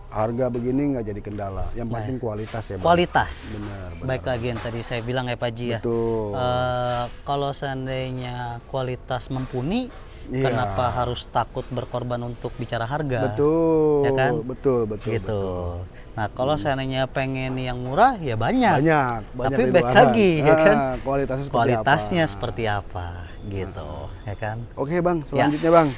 S1: Harga begini nggak jadi kendala. Yang
S2: Nah.
S1: penting kualitas ya, Bang.
S2: kualitas
S1: Benar, benar.
S2: baik lagi yang tadi saya bilang ya Pak Ji ya
S1: Betul.
S2: Eh, kalau seandainya kualitas mumpuni
S1: Iya.
S2: kenapa harus takut berkorban untuk bicara harga
S1: betul.
S2: ya kan?
S1: Betul, betul.
S2: gitu
S1: betul.
S2: nah kalau seandainya pengen yang murah ya banyak,
S1: Banyak, banyak
S2: tapi baik lagi ya
S1: Ah,
S2: kan
S1: Kualitasnya seperti
S2: kualitasnya
S1: apa?
S2: seperti apa gitu ya kan
S1: Oke bang,
S2: Ya.
S1: selanjutnya bang.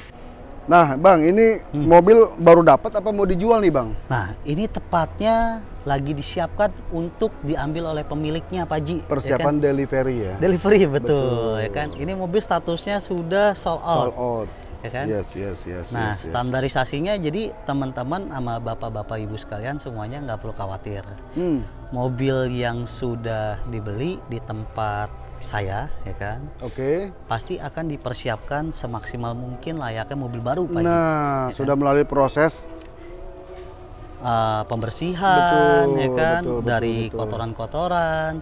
S1: Nah bang, ini
S2: Hmm.
S1: mobil baru dapat apa mau dijual nih bang?
S2: nah ini tepatnya lagi disiapkan untuk diambil oleh pemiliknya Pak Ji ya
S1: Persiapan
S2: kan?
S1: delivery ya.
S2: delivery betul,
S1: Betul.
S2: ya kan ini mobil statusnya sudah sold out
S1: Sold out.
S2: ya kan
S1: Yes, yes, yes.
S2: Nah,
S1: yes, yes.
S2: standarisasinya jadi teman-teman sama bapak-bapak ibu sekalian semuanya nggak perlu khawatir.
S1: Hmm,
S2: Mobil yang sudah dibeli di tempat saya, ya kan,
S1: Oke.
S2: pasti akan dipersiapkan semaksimal mungkin layaknya mobil baru, Pak. Ji.
S1: Nah, sudah melalui proses
S2: Eh, pembersihan,
S1: Betul,
S2: ya kan,
S1: betul, betul,
S2: dari kotoran-kotoran,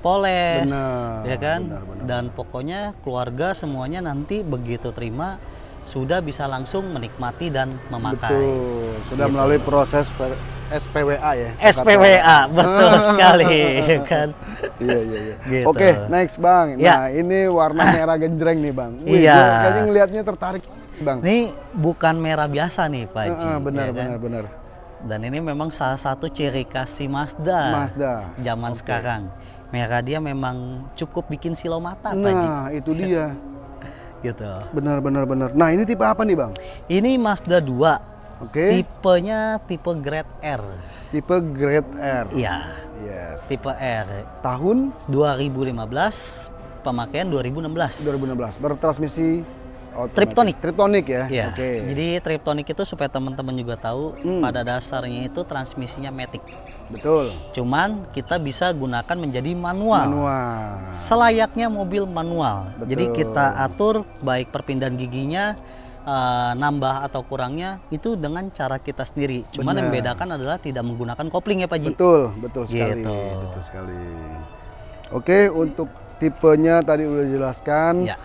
S2: poles,
S1: Benar,
S2: ya kan,
S1: benar, benar.
S2: dan pokoknya keluarga semuanya nanti begitu terima sudah bisa langsung menikmati dan memakai.
S1: Betul. Sudah
S2: Gitu.
S1: melalui proses SPWA ya.
S2: SPWA, betul sekali, ya kan.
S1: Iya, iya, iya.
S2: Gitu.
S1: Oke, next bang.
S2: Ya.
S1: Nah, ini warna merah genjreng nih bang.
S2: Iya.
S1: gua kayaknya ngelihatnya tertarik bang.
S2: Ini bukan merah biasa nih Pak Haji.
S1: Heeh, benar,
S2: ya kan?
S1: benar, benar.
S2: Dan ini memang salah satu ciri khas si Mazda,
S1: Mazda.
S2: zaman
S1: Oke.
S2: sekarang. Merah dia memang cukup bikin silau mata Pak Haji.
S1: Nah, itu dia.
S2: Gitu.
S1: Benar, benar, benar. Nah, ini tipe apa nih bang?
S2: Ini Mazda 2,
S1: Oke.
S2: tipenya tipe Grade R.
S1: Tipe Grade R.
S2: Iya,
S1: Yes.
S2: tipe R.
S1: Tahun
S2: 2015, pemakaian 2016.
S1: 2016. Bertransmisi automatic.
S2: Triptonic.
S1: Triptonic ya.
S2: Iya.
S1: Oke.
S2: Jadi triptonic itu supaya teman-teman juga tahu
S1: Hmm.
S2: pada dasarnya itu transmisinya matic.
S1: Betul.
S2: Cuman kita bisa gunakan menjadi manual.
S1: Manual.
S2: Selayaknya mobil manual.
S1: Betul.
S2: Jadi kita atur baik perpindahan giginya eh, nambah atau kurangnya itu dengan cara kita sendiri. Cuman yang
S1: Benar.
S2: membedakan adalah tidak menggunakan kopling ya Pak Ji.
S1: Betul, betul sekali.
S2: Gitu.
S1: Betul sekali. Oke, untuk tipenya tadi udah dijelaskan.
S2: Ya.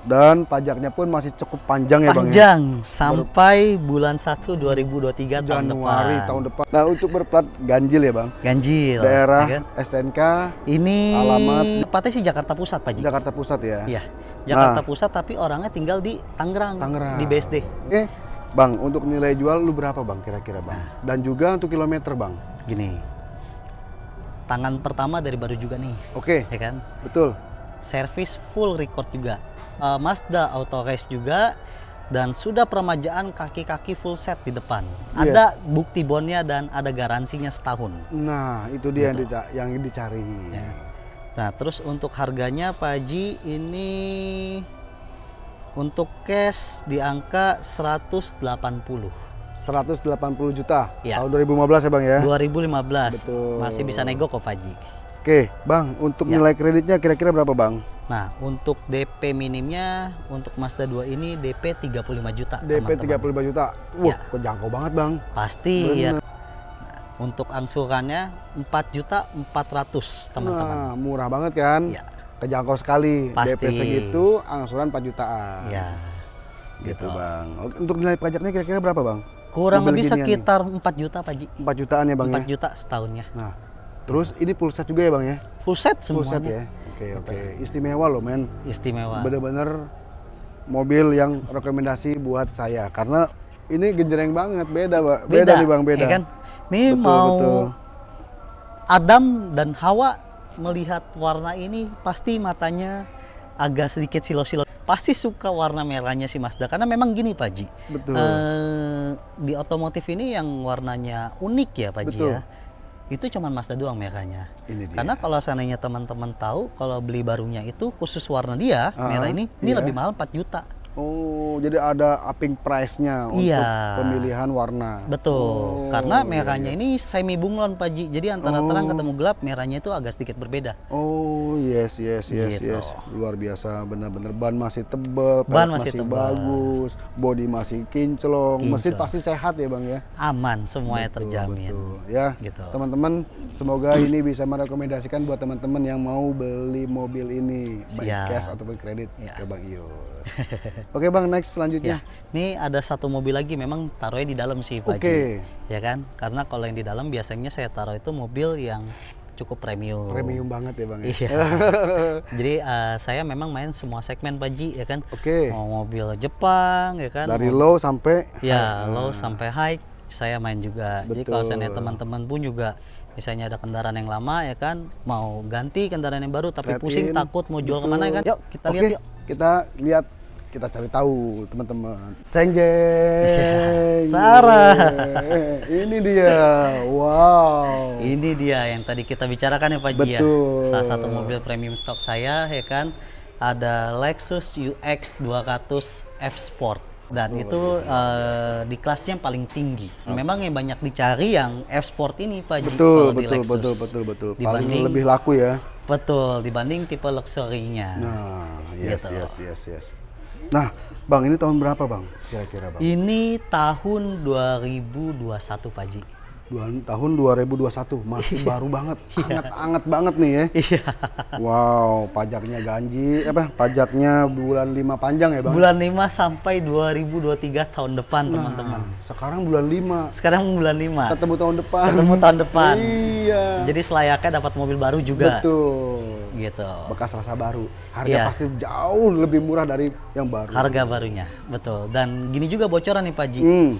S1: Dan pajaknya pun masih cukup panjang ya Bang ya.
S2: Panjang sampai bulan 1 2023 tahun
S1: Januari
S2: depan.
S1: tahun depan. Nah, untuk berplat ganjil ya Bang.
S2: Ganjil.
S1: Daerah
S2: ya kan?
S1: SNK
S2: Ini
S1: alamat
S2: tepatnya sih Jakarta Pusat Pak Ji.
S1: Jakarta Pusat ya.
S2: Iya. Jakarta
S1: Nah.
S2: Pusat tapi orangnya tinggal di Tangerang,
S1: Tangerang.
S2: di BSD.
S1: Oke, Bang, untuk nilai jual lu berapa Bang kira-kira Bang?
S2: Nah.
S1: Dan juga untuk kilometer Bang.
S2: Gini. Tangan pertama dari baru juga nih,
S1: Oke,
S2: ya kan?
S1: betul.
S2: Servis full record juga. Eh, Mazda Auto Race juga dan sudah peremajaan kaki-kaki full set di depan.
S1: Yes.
S2: Ada bukti bonnya dan ada garansinya setahun.
S1: Nah, itu dia yang,
S2: Gitu.
S1: dica- yang dicari.
S2: Ya. Nah, terus untuk harganya Pak Haji ini untuk cash di angka 180.
S1: 180 juta
S2: Ya.
S1: tahun 2015 ya Bang ya.
S2: 2015.
S1: Betul.
S2: Masih bisa nego kok Pak Haji.
S1: Oke, Bang, untuk
S2: Ya.
S1: nilai kreditnya kira-kira berapa Bang?
S2: Nah, untuk DP minimnya untuk Mazda 2 ini DP 35 juta,
S1: DP
S2: teman-teman.
S1: 35 juta. Wah,
S2: Ya.
S1: kejangkau banget Bang.
S2: Pasti ya.
S1: Bener.
S2: Untuk angsurannya 4 juta 400, teman-teman.
S1: Nah, murah banget kan?
S2: Ya,
S1: Kejangkau sekali.
S2: Pasti.
S1: DP segitu, angsuran 4 jutaan.
S2: ya.
S1: Gitu,
S2: Gitu.
S1: Bang. Oke, Untuk nilai pajaknya kira-kira berapa Bang?
S2: Kurang
S1: Mobil
S2: lebih
S1: ginian nih.
S2: sekitar 4 juta Pak Ji.
S1: 4 jutaan ya Bang
S2: 4
S1: ya?
S2: juta setahunnya.
S1: Nah, terus ini full set juga ya Bang ya?
S2: Full set
S1: Full
S2: semuanya.
S1: set ya? Oke,
S2: Betul.
S1: oke. Istimewa loh men.
S2: Istimewa.
S1: Bener-bener mobil yang rekomendasi buat saya. Karena ini genjreng banget, beda Pak. Beda, nih Bang, beda.
S2: ya kan? Ini
S1: Betul,
S2: mau
S1: betul.
S2: Adam dan Hawa melihat warna ini pasti matanya agak sedikit silo-silo. Pasti suka warna merahnya si Mazda karena memang gini Pak Ji.
S1: Betul.
S2: Eh, di otomotif ini yang warnanya unik ya Pak Ji
S1: Betul.
S2: ya. Itu cuma Mazda doang merahnya.
S1: ini dia.
S2: Karena kalau seandainya teman-teman tahu kalau beli barunya itu khusus warna dia
S1: Ah,
S2: merah ini ini
S1: iya.
S2: lebih mahal 4 juta.
S1: Oh, jadi ada upping price-nya untuk
S2: Iya.
S1: pemilihan warna.
S2: Betul,
S1: Oh,
S2: karena
S1: iya,
S2: merahnya ini semi bunglon Pak Ji. Jadi antara terang ketemu gelap, merahnya itu agak sedikit berbeda.
S1: Oh, yes, yes, yes,
S2: Gitu.
S1: yes. Luar biasa, benar-benar ban masih tebel,
S2: Ban
S1: pelek
S2: masih tebal.
S1: bagus, body masih kinclong, mesin
S2: Kinclong.
S1: pasti sehat ya, Bang ya.
S2: Aman, semuanya
S1: Betul,
S2: terjamin.
S1: betul. Ya,
S2: Gitu.
S1: teman-teman, semoga ini bisa merekomendasikan buat teman-teman yang mau beli mobil ini, baik
S2: Siap.
S1: cash ataupun kredit
S2: Ya.
S1: ke Bang Iyo. Oke, Bang, next selanjutnya.
S2: Ya, ini ada satu mobil lagi memang taruhnya di dalam sih Pak.
S1: Oke.
S2: Ya kan? Karena kalau yang di dalam biasanya saya taruh itu mobil yang cukup premium.
S1: Premium banget ya, Bang ya.
S2: Iya. Jadi eh, saya memang main semua segmen Pak Ji ya kan.
S1: Oke.
S2: Mau mobil Jepang ya kan.
S1: Dari
S2: mau-
S1: low sampai
S2: Ya,
S1: high.
S2: low sampai high saya main juga. Jadi kalau
S1: Betul.
S2: seandainya teman-teman pun juga misalnya ada kendaraan yang lama ya kan, mau ganti kendaraan yang baru tapi
S1: Trade
S2: pusing
S1: in.
S2: takut mau jual ke mana ya kan? Yuk kita
S1: Oke,
S2: lihat yuk.
S1: kita lihat kita cari tahu teman-teman. Ceng jeng.
S2: Tara.
S1: Ini dia. Wow.
S2: Ini dia yang tadi kita bicarakan ya Pak ya.
S1: Betul.
S2: Salah satu mobil premium stok saya ya kan ada Lexus UX 200 F Sport dan itu eh, di kelasnya yang paling tinggi. Memang yang banyak dicari yang F Sport ini Pak Ji
S1: Betul,
S2: kalau di
S1: betul,
S2: Lexus.
S1: betul, betul, betul. Paling
S2: Dibanding
S1: lebih laku ya.
S2: betul dibanding tipe luxury-nya.
S1: Nah, yes,
S2: Gitu.
S1: yes, yes, yes. Nah, Bang, ini tahun berapa, Bang? Kira-kira, Bang?
S2: Ini tahun 2021 Pak Ji.
S1: Dua, tahun 2021, masih baru banget, anget-anget banget nih ya.
S2: Iya.
S1: Wow, pajaknya ganji, apa? Pajaknya bulan 5 panjang ya, Bang?
S2: Bulan 5 sampai 2023 tahun depan teman-teman.
S1: Sekarang bulan 5.
S2: Sekarang bulan 5.
S1: Ketemu tahun depan.
S2: Ketemu tahun depan.
S1: Iya.
S2: Jadi selayaknya dapat mobil baru juga.
S1: Betul.
S2: Gitu.
S1: Bekas rasa baru. Harga
S2: Iya.
S1: pasti jauh lebih murah dari yang baru.
S2: Harga barunya, betul. Dan gini juga bocoran nih Pak Ji.
S1: Hmm.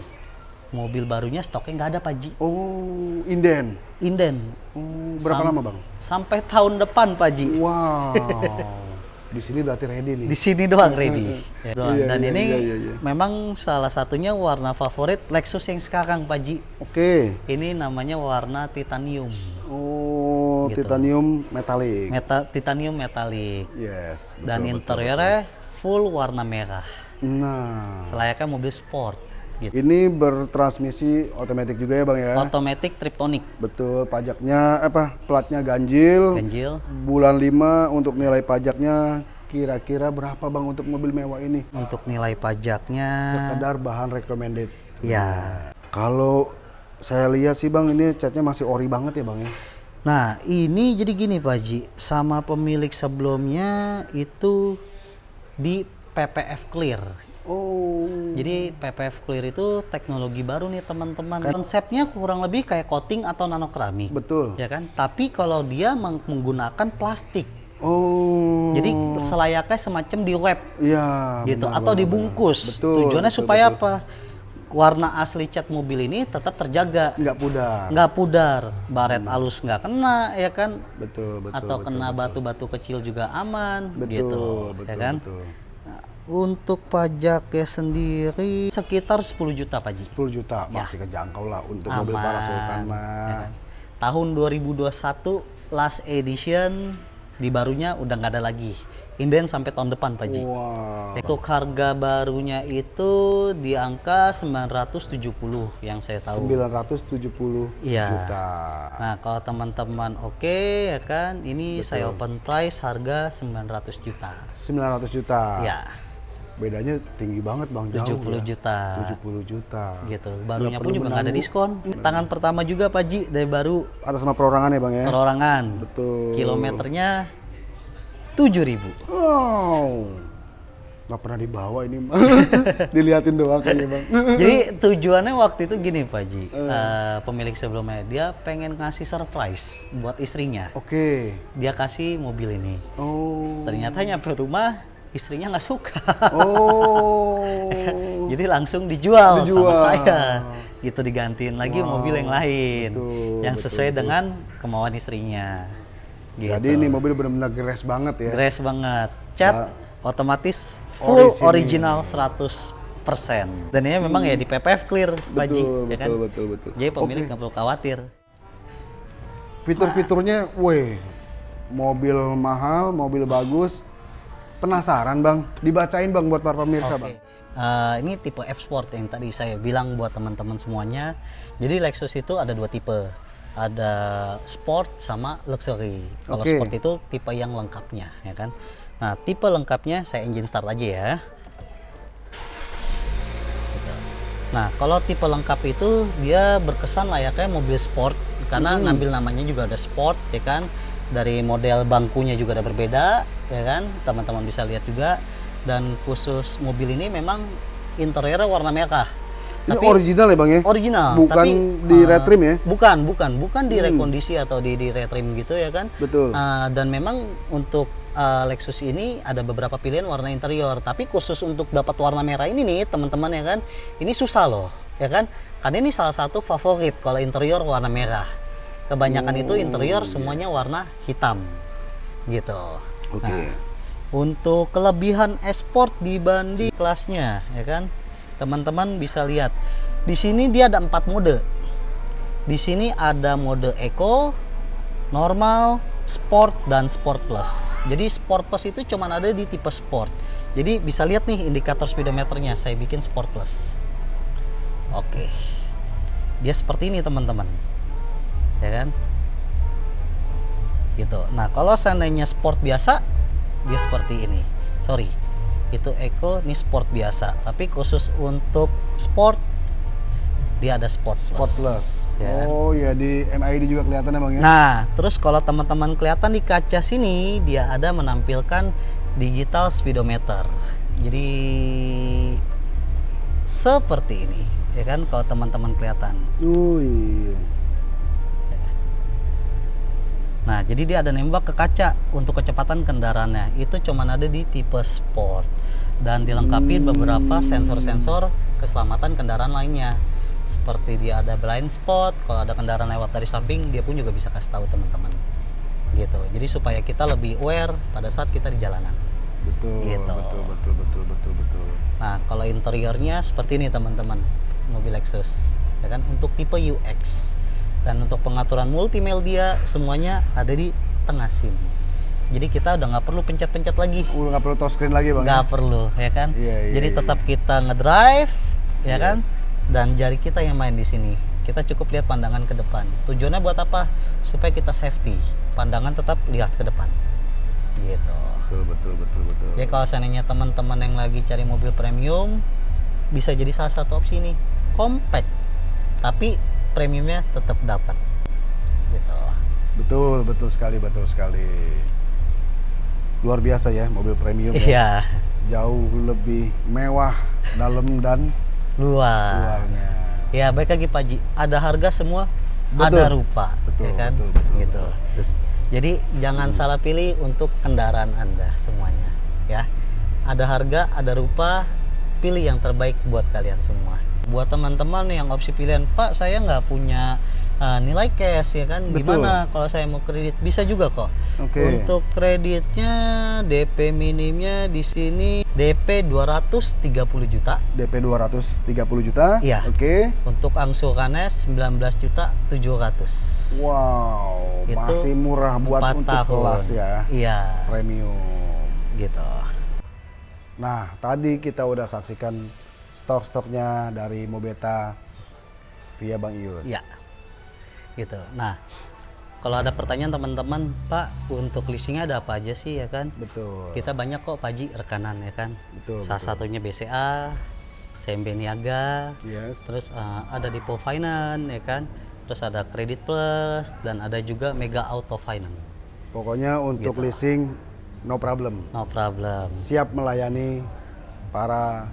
S2: Mobil barunya stoknya nggak ada Pak Ji.
S1: Oh, inden.
S2: Inden.
S1: Oh, berapa
S2: Sam-
S1: lama, Bang?
S2: Sampai tahun depan Pak Ji.
S1: Wow. Di sini berarti ready nih.
S2: Di sini doang ready. Ya, doang.
S1: Iya,
S2: Dan
S1: iya,
S2: ini
S1: iya, iya, iya.
S2: memang salah satunya warna favorit Lexus yang sekarang Pak Ji.
S1: Oke.
S2: Ini namanya warna titanium.
S1: Oh,
S2: Gitu.
S1: titanium metalik.
S2: Meta titanium metalik.
S1: yes. betul,
S2: Dan
S1: betul,
S2: interiornya full warna merah.
S1: betul. Nah,
S2: Selayaknya mobil sport gitu.
S1: ini bertransmisi otomatis juga ya, Bang ya?
S2: Automatic Triptonic.
S1: Betul, pajaknya apa? Platnya ganjil.
S2: Ganjil.
S1: Bulan 5 untuk nilai pajaknya kira-kira berapa Bang untuk mobil mewah ini?
S2: Untuk nilai pajaknya
S1: Sekedar bahan recommended.
S2: ya.
S1: Kalau saya lihat sih Bang ini catnya masih ori banget ya Bang ya.
S2: Nah, ini jadi gini Pak Ji, sama pemilik sebelumnya itu di PPF Clear.
S1: Oh.
S2: Jadi PPF Clear itu teknologi baru nih teman-teman. Konsepnya kurang lebih kayak coating atau nanokeramik.
S1: Betul.
S2: Ya kan? Tapi kalau dia meng- menggunakan plastik.
S1: Oh.
S2: Jadi selayaknya semacam di wrap
S1: Iya.
S2: gitu
S1: benar,
S2: atau
S1: benar,
S2: dibungkus.
S1: benar. Betul.
S2: Tujuannya
S1: betul,
S2: supaya
S1: betul.
S2: apa? Warna asli cat mobil ini tetap terjaga,
S1: Nggak pudar.
S2: nggak pudar, baret alus nggak kena, ya kan?
S1: Betul, betul.
S2: atau
S1: betul,
S2: kena batu-batu kecil juga aman,
S1: Betul,
S2: gitu,
S1: betul,
S2: ya kan?
S1: betul.
S2: Untuk pajaknya sendiri sekitar 10 juta Pak Ji.
S1: 10 juta masih kejangkau lah untuk mobil
S2: Aman,
S1: para sultan
S2: ya
S1: mah.
S2: kan? Tahun 2021 last edition di barunya udah nggak ada lagi. Inden sampai tahun depan Pak Ji.
S1: Wow.
S2: Untuk harga barunya itu di angka 970 yang saya tahu.
S1: 970
S2: Iya.
S1: juta.
S2: Nah, kalau teman-teman oke ya kan, ini saya open price harga 900 juta.
S1: 900 juta.
S2: Ya,
S1: Bedanya tinggi banget Bang, jauh
S2: 70
S1: ya.
S2: juta.
S1: 70 juta.
S2: Gitu. Barunya
S1: Nggak
S2: pun juga nggak ada diskon. Tangan pertama juga Pak Ji dari baru
S1: Atas nama perorangan ya Bang ya?
S2: perorangan.
S1: Betul.
S2: Kilometernya 7000.
S1: Wow. Nggak pernah dibawa ini Bang. Diliatin doang kayaknya Bang.
S2: Jadi tujuannya waktu itu gini Pak Ji. Eh, pemilik sebelumnya dia pengen ngasih surprise buat istrinya.
S1: Oke.
S2: Dia kasih mobil ini.
S1: Oh.
S2: Ternyata nyampe rumah istrinya nggak suka.
S1: Oh.
S2: Jadi langsung dijual,
S1: Dijual.
S2: sama saya. Gitu digantiin lagi
S1: Wow,
S2: mobil yang lain
S1: betul,
S2: yang
S1: betul,
S2: sesuai
S1: betul.
S2: dengan kemauan istrinya. Gitu.
S1: Jadi ini mobil benar-benar gres banget ya.
S2: Grace banget. Cat
S1: Ya.
S2: otomatis full
S1: Orisinil.
S2: original 100%. Dan ini memang ya di PPF clear, Pak Ji,
S1: Betul,
S2: ya kan?
S1: betul, betul, betul.
S2: Jadi pemilik nggak perlu khawatir.
S1: Fitur-fiturnya, weh, mobil mahal, mobil bagus, penasaran bang, dibacain bang buat para pemirsa
S2: Oke.
S1: bang.
S2: Eh, ini tipe F Sport yang tadi saya bilang buat teman-teman semuanya. Jadi Lexus itu ada dua tipe. Ada sport sama luxury. Kalau
S1: Oke.
S2: sport itu tipe yang lengkapnya, ya kan. Nah, tipe lengkapnya saya engine start aja ya. Nah, kalau tipe lengkap itu dia berkesan layaknya mobil sport karena
S1: Hmm.
S2: ngambil namanya juga ada sport, ya kan. Dari model bangkunya juga ada berbeda, ya kan. Teman-teman bisa lihat juga. Dan khusus mobil ini memang interiornya warna merah.
S1: Ini original ya bang ya?
S2: original,
S1: Bukan
S2: tapi
S1: di
S2: uh,
S1: retrim ya?
S2: Bukan, bukan, bukan di
S1: Hmm.
S2: rekondisi atau di di retrim gitu ya kan.
S1: Betul.
S2: Uh, dan memang untuk uh, Lexus ini ada beberapa pilihan warna interior, tapi khusus untuk dapat warna merah ini nih teman-teman ya kan, ini susah loh, ya kan? Karena ini salah satu favorit kalau interior warna merah. Kebanyakan itu
S1: Oh,
S2: interior
S1: iya.
S2: semuanya warna hitam, gitu.
S1: Oke.
S2: Nah, untuk kelebihan esport dibanding kelasnya, ya kan? Teman-teman bisa lihat. Di sini dia ada empat mode. Di sini ada mode Eco, normal, sport dan sport plus. Jadi sport plus itu cuma ada di tipe sport. Jadi bisa lihat nih indikator speedometernya. Saya bikin sport plus. Oke. Dia seperti ini teman-teman. Ya kan? Gitu. Nah, kalau seandainya sport biasa dia seperti ini. Sorry. Itu Eco, ini sport biasa. Tapi khusus untuk sport dia ada sport plus.
S1: Sport Plus.
S2: Ya kan?
S1: Oh ya di MID juga kelihatan bang ya?
S2: Nah, terus kalau teman-teman kelihatan di kaca sini, dia ada menampilkan digital speedometer. Jadi seperti ini, ya kan? Kalau teman-teman kelihatan.
S1: Oh iya.
S2: Nah, jadi dia ada nembak ke kaca untuk kecepatan kendaraannya. Itu cuman ada di tipe sport dan dilengkapi beberapa sensor-sensor keselamatan kendaraan lainnya. Seperti dia ada blind spot, kalau ada kendaraan lewat dari samping, dia pun juga bisa kasih tahu teman-teman. Gitu. Jadi supaya kita lebih aware pada saat kita di jalanan.
S1: Betul,
S2: Gitu.
S1: betul, betul, betul, betul, betul.
S2: Nah, kalau interiornya seperti ini teman-teman, mobil Lexus, ya kan? Untuk tipe UX dan untuk pengaturan multimedia semuanya ada di tengah sini. Jadi kita udah nggak perlu pencet-pencet lagi,
S1: Udah nggak perlu touchscreen lagi bang? ya?
S2: nggak perlu, ya kan?
S1: Iya, iya,
S2: Jadi
S1: iya,
S2: tetap kita ngedrive, ya kan?
S1: Yes.
S2: Dan jari kita yang main di sini. Kita cukup lihat pandangan ke depan. Tujuannya buat apa? Supaya kita safety. Pandangan tetap lihat ke depan. Gitu.
S1: Betul, betul, betul, betul.
S2: Jadi kalau seandainya teman-teman yang lagi cari mobil premium bisa jadi salah satu opsi nih, compact. Tapi premiumnya tetap dapat. Gitu.
S1: Betul, betul sekali, betul sekali. Luar biasa ya mobil premium ya.
S2: Iya,
S1: Jauh lebih mewah dalam dan
S2: luar.
S1: luarnya.
S2: Ya, baik lagi Pak Ji. Ada harga semua,
S1: Betul.
S2: ada rupa,
S1: Betul,
S2: ya kan?
S1: betul, betul,
S2: gitu.
S1: betul. Yes.
S2: Jadi jangan salah pilih untuk kendaraan Anda semuanya, ya. Ada harga, ada rupa, pilih yang terbaik buat kalian semua. Buat teman-teman yang opsi pilihan, Pak, saya nggak punya uh, nilai cash ya kan?
S1: Betul.
S2: Gimana kalau saya mau kredit? Bisa juga kok.
S1: Oke.
S2: Untuk kreditnya DP minimnya di sini DP 230 juta.
S1: DP 230 juta.
S2: Iya.
S1: Oke.
S2: Untuk angsurannya 19 juta 700.
S1: Wow,
S2: Itu
S1: masih murah buat untuk
S2: tahun.
S1: kelas ya.
S2: Iya,
S1: Premium.
S2: gitu.
S1: Nah, tadi kita udah saksikan stok-stoknya dari Mobeta via Bang Ius.
S2: Iya. Gitu. Nah, kalau ada pertanyaan teman-teman, Pak, untuk leasingnya ada apa aja sih ya kan?
S1: Betul.
S2: Kita banyak kok Pak Ji rekanan ya kan.
S1: Betul,
S2: Salah
S1: betul.
S2: satunya BCA, CMB Niaga,
S1: Yes.
S2: terus eh, ada Depo Finance ya kan. Terus ada Credit Plus dan ada juga Mega Auto Finance.
S1: Pokoknya untuk
S2: Gitu.
S1: leasing no problem.
S2: No problem.
S1: Siap melayani para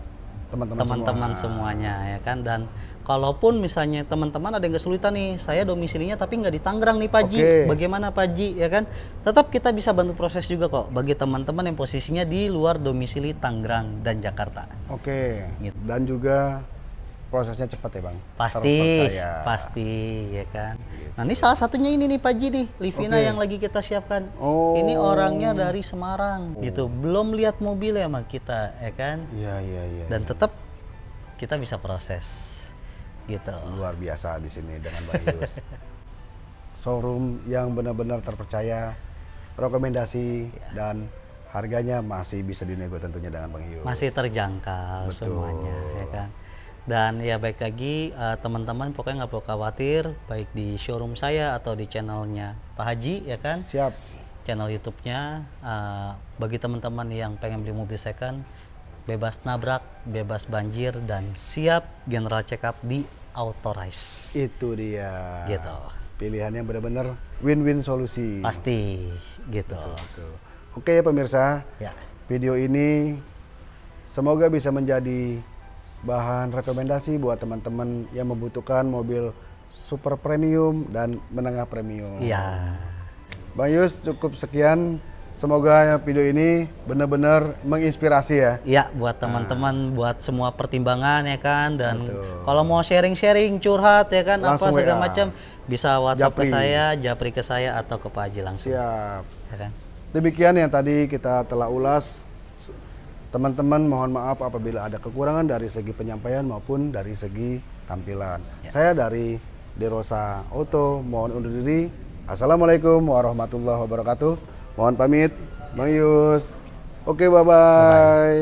S1: teman-teman semua.
S2: semuanya ya kan dan kalaupun misalnya teman-teman ada yang kesulitan nih saya domisilinya tapi nggak di Tangerang nih Pak Ji
S1: Oke.
S2: bagaimana Pak Ji ya kan tetap kita bisa bantu proses juga kok bagi teman-teman yang posisinya di luar domisili Tangerang dan Jakarta
S1: Oke.
S2: Gitu.
S1: Dan juga prosesnya cepat ya, Bang.
S2: pasti
S1: Terpercaya.
S2: pasti ya kan nah ini salah satunya ini nih Pak Ji nih Livina
S1: Oke.
S2: yang lagi kita siapkan
S1: Oh.
S2: ini orangnya dari Semarang gitu belum lihat mobil ya sama kita ya kan
S1: Iya, iya, iya.
S2: dan tetap kita bisa proses gitu
S1: luar biasa di sini dengan Bang Yus. Showroom yang benar-benar terpercaya, rekomendasi
S2: Iya.
S1: dan harganya masih bisa dinego tentunya dengan Bang Yus.
S2: masih terjangkau
S1: Betul.
S2: semuanya ya kan dan ya baik lagi eh, teman-teman pokoknya nggak perlu khawatir baik di showroom saya atau di channelnya Pak Haji ya kan
S1: Siap.
S2: channel YouTube-nya eh, bagi teman-teman yang pengen beli mobil second bebas nabrak bebas banjir dan siap general check up di Authorize
S1: Itu dia.
S2: Gitu.
S1: Pilihannya benar-benar win-win solusi.
S2: pasti gitu
S1: Betul. Oke ya pemirsa,
S2: ya
S1: video ini semoga bisa menjadi bahan rekomendasi buat teman-teman yang membutuhkan mobil super premium dan menengah premium.
S2: iya
S1: Bang Yus cukup sekian. Semoga video ini benar-benar menginspirasi ya.
S2: Iya, buat teman-teman, buat semua pertimbangan ya kan, dan
S1: Betul.
S2: kalau mau sharing-sharing, curhat ya kan,
S1: Langsung
S2: apa segala macam, bisa WhatsApp
S1: Japri.
S2: ke saya, Japri ke saya atau ke Pak Haji langsung,
S1: Siap.
S2: ya kan?
S1: Demikian yang tadi kita telah ulas. Teman-teman mohon maaf apabila ada kekurangan dari segi penyampaian maupun dari segi tampilan. Saya dari Derosa Auto mohon undur diri. Assalamualaikum warahmatullahi wabarakatuh. Mohon pamit, Bang Yus. Oke, bye-bye.